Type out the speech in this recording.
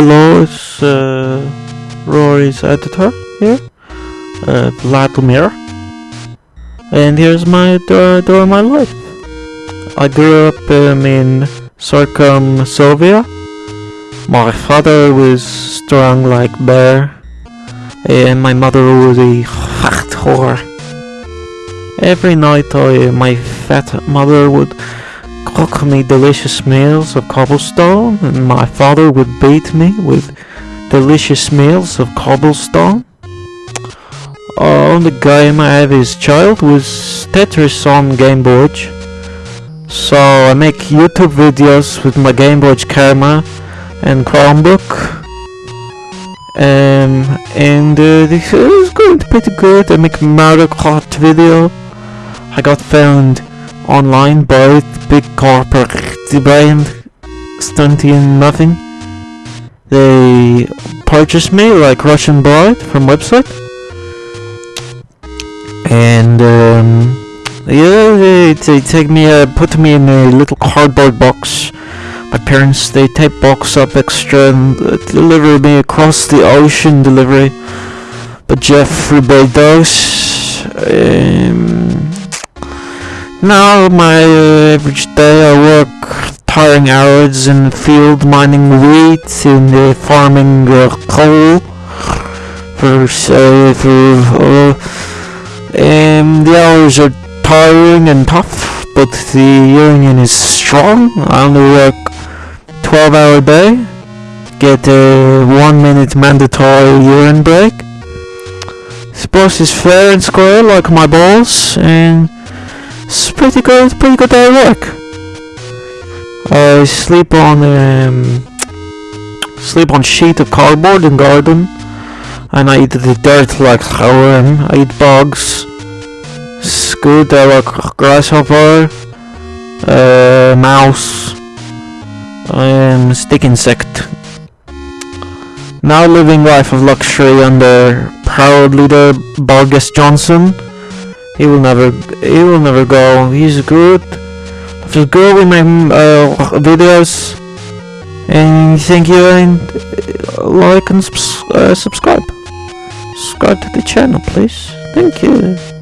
hello, it's uh, Rory's editor here, uh, Vladimir. And here's my door, of my life. I grew up um, in Circumsovia. My father was strong like bear, and my mother was a fat whore. Every night, I, my fat mother would cook me delicious meals of cobblestone, and my father would beat me with delicious meals of cobblestone. Uh, only game I have as child was Tetris on Game Boy. So I make YouTube videos with my Game Boy camera and Chromebook. Um, and uh, this is going pretty good. I make Mario Kart video. I got found online by big corporate brand stunting nothing. They purchased me like Russian bride from website. And um, yeah, they, they take me, uh, put me in a little cardboard box. My parents, they tape box up extra and uh, deliver me across the ocean delivery. But Jeffrey Bezos, um, now my uh, average day I work tiring hours in the field mining wheat and uh, farming uh, coal for uh, for uh, um, the hours are tiring and tough, but the union is strong. I only work 12 hour day, get a 1 minute mandatory urine break. This boss is fair and square like my balls, and it's pretty good, It's pretty good day work. I sleep on um, sleep on sheet of cardboard in garden, and I eat the dirt like worm. I eat bugs. Scoot I like grasshopper, uh, mouse, um, stick insect. Now living life of luxury under proud leader Boris Johnson. He will never, he will never go. He's good. Feels good with my uh, videos. And thank you and uh, like and subs uh, subscribe. Subscribe to the channel, please. Thank you.